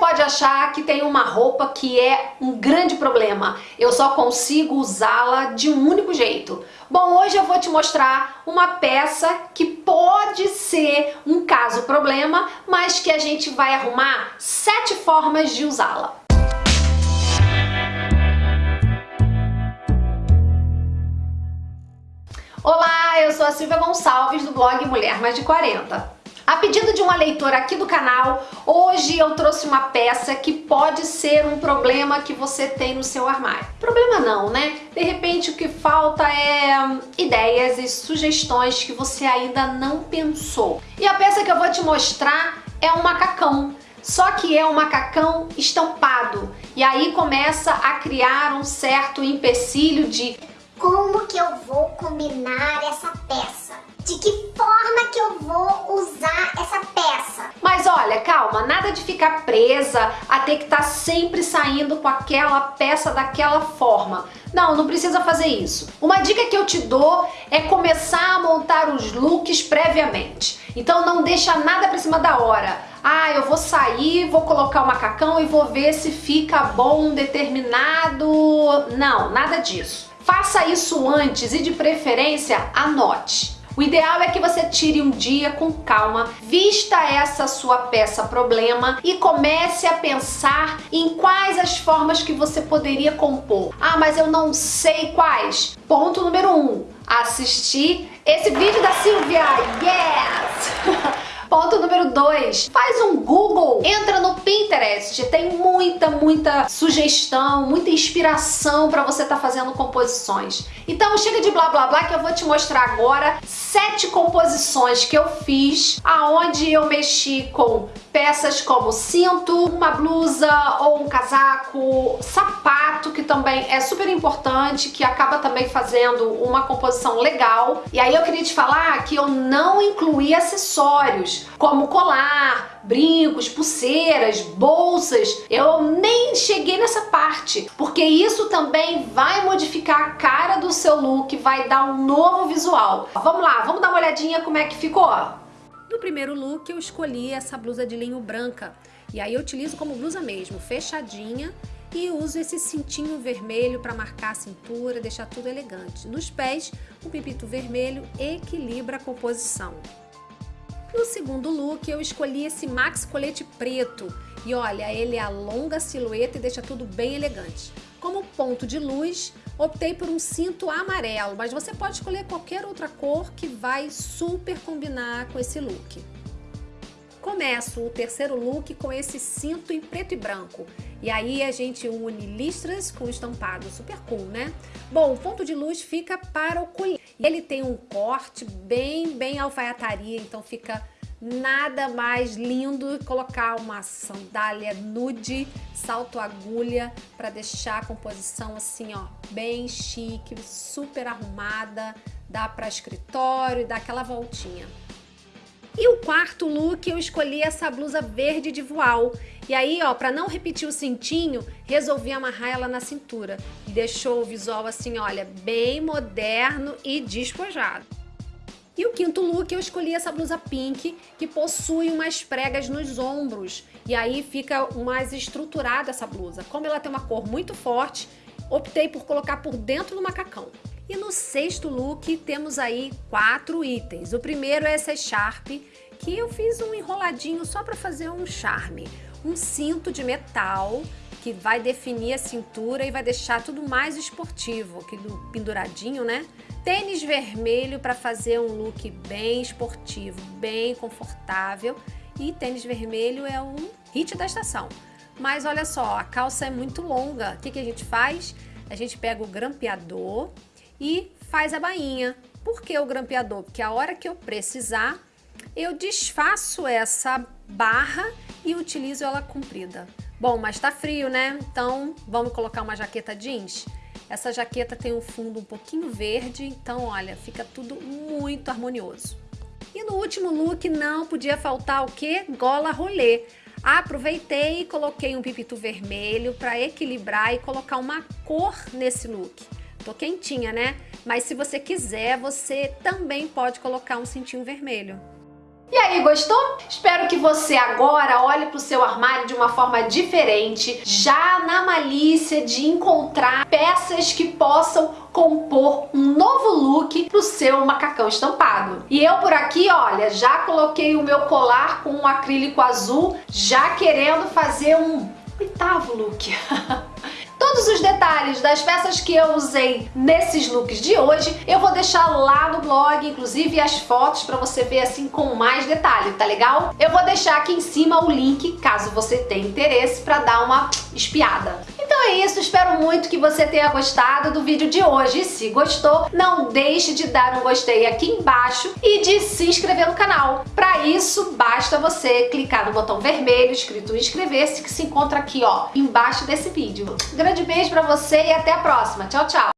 pode achar que tem uma roupa que é um grande problema, eu só consigo usá-la de um único jeito. Bom, hoje eu vou te mostrar uma peça que pode ser um caso problema, mas que a gente vai arrumar sete formas de usá-la. Olá, eu sou a Silvia Gonçalves do blog Mulher Mais de 40. A pedido de uma leitora aqui do canal, hoje eu trouxe uma peça que pode ser um problema que você tem no seu armário. Problema não, né? De repente o que falta é hum, ideias e sugestões que você ainda não pensou. E a peça que eu vou te mostrar é um macacão. Só que é um macacão estampado. E aí começa a criar um certo empecilho de como que eu vou combinar essa peça? De que eu vou usar essa peça? Mas olha, calma, nada de ficar presa a ter que estar tá sempre saindo com aquela peça daquela forma. Não, não precisa fazer isso. Uma dica que eu te dou é começar a montar os looks previamente. Então não deixa nada pra cima da hora. Ah, eu vou sair, vou colocar o macacão e vou ver se fica bom determinado... Não, nada disso. Faça isso antes e de preferência anote. O ideal é que você tire um dia com calma, vista essa sua peça problema e comece a pensar em quais as formas que você poderia compor. Ah, mas eu não sei quais. Ponto número um, assistir esse vídeo da Silvia. Yes! Ponto número 2, faz um Google, entra no Pinterest, tem muita, muita sugestão, muita inspiração para você estar tá fazendo composições. Então chega de blá blá blá que eu vou te mostrar agora sete composições que eu fiz, aonde eu mexi com peças como cinto, uma blusa ou um casaco, sapato, que também é super importante, que acaba também fazendo uma composição legal. E aí eu queria te falar que eu não incluí acessórios, como colar, brincos, pulseiras, bolsas. Eu nem cheguei nessa parte, porque isso também vai modificar a cara do seu look, vai dar um novo visual. Vamos lá, vamos dar uma olhadinha como é que ficou. No primeiro look eu escolhi essa blusa de linho branca e aí eu utilizo como blusa mesmo, fechadinha e uso esse cintinho vermelho para marcar a cintura, deixar tudo elegante. Nos pés, o pipito vermelho equilibra a composição. No segundo look eu escolhi esse Max Colete preto e olha, ele alonga a silhueta e deixa tudo bem elegante. Como ponto de luz, optei por um cinto amarelo, mas você pode escolher qualquer outra cor que vai super combinar com esse look. Começo o terceiro look com esse cinto em preto e branco. E aí a gente une listras com estampado, super cool, né? Bom, o ponto de luz fica para o colher. Ele tem um corte bem, bem alfaiataria, então fica Nada mais lindo colocar uma sandália nude, salto agulha, para deixar a composição assim, ó, bem chique, super arrumada, dá para escritório dá aquela voltinha. E o quarto look eu escolhi essa blusa verde de voal. E aí, ó, para não repetir o cintinho, resolvi amarrar ela na cintura. E deixou o visual assim, olha, bem moderno e despojado. E o quinto look eu escolhi essa blusa pink que possui umas pregas nos ombros e aí fica mais estruturada essa blusa. Como ela tem uma cor muito forte, optei por colocar por dentro do macacão. E no sexto look temos aí quatro itens. O primeiro é essa Sharp, que eu fiz um enroladinho só para fazer um charme. Um cinto de metal que vai definir a cintura e vai deixar tudo mais esportivo, aquele penduradinho, né? Tênis vermelho para fazer um look bem esportivo, bem confortável. E tênis vermelho é um hit da estação. Mas olha só, a calça é muito longa. O que, que a gente faz? A gente pega o grampeador e faz a bainha. Por que o grampeador? Porque a hora que eu precisar, eu desfaço essa barra e utilizo ela comprida. Bom, mas tá frio, né? Então vamos colocar uma jaqueta jeans? Essa jaqueta tem um fundo um pouquinho verde, então olha, fica tudo muito harmonioso. E no último look não podia faltar o que? Gola rolê. Aproveitei e coloquei um pipito vermelho para equilibrar e colocar uma cor nesse look. Tô quentinha, né? Mas se você quiser, você também pode colocar um cintinho vermelho. E aí, gostou? Espero que você agora olhe para o seu armário de uma forma diferente, já na malícia de encontrar peças que possam compor um novo look pro seu macacão estampado. E eu por aqui, olha, já coloquei o meu colar com um acrílico azul, já querendo fazer um oitavo look. Detalhes das peças que eu usei nesses looks de hoje, eu vou deixar lá no blog, inclusive as fotos para você ver assim com mais detalhe, tá legal? Eu vou deixar aqui em cima o link, caso você tenha interesse, para dar uma espiada. Então é isso, espero muito que você tenha gostado do vídeo de hoje. Se gostou, não deixe de dar um gostei aqui embaixo e de se inscrever no canal. Para isso, basta você clicar no botão vermelho escrito inscrever-se que se encontra aqui ó, embaixo desse vídeo. Grande beijo para você e até a próxima. Tchau, tchau!